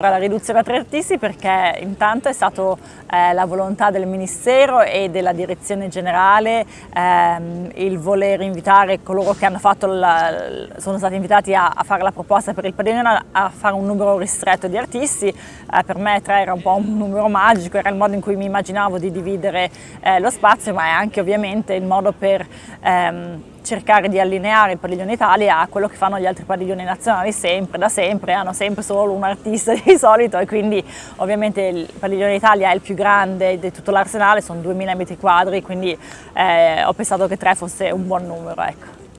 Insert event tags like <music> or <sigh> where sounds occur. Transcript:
La riduzione a tre artisti perché intanto è stata eh, la volontà del Ministero e della Direzione Generale ehm, il voler invitare coloro che la, sono stati invitati a, a, fare la proposta per il padiglione a fare un numero ristretto di artisti. Eh, per me tre era un po' un numero magico, era il modo in cui mi immaginavo di dividere eh, lo spazio ma è anche ovviamente il modo per ehm, cercare di allineare il padiglione Italia a quello che fanno gli altri padiglioni nazionali sempre, da sempre, hanno sempre solo un artista <laughs> di solito e quindi ovviamente il padiglione Italia è il più grande di tutto l'arsenale, sono 2000 metri quadri, quindi eh, ho pensato che tre fosse un buon numero. Ecco.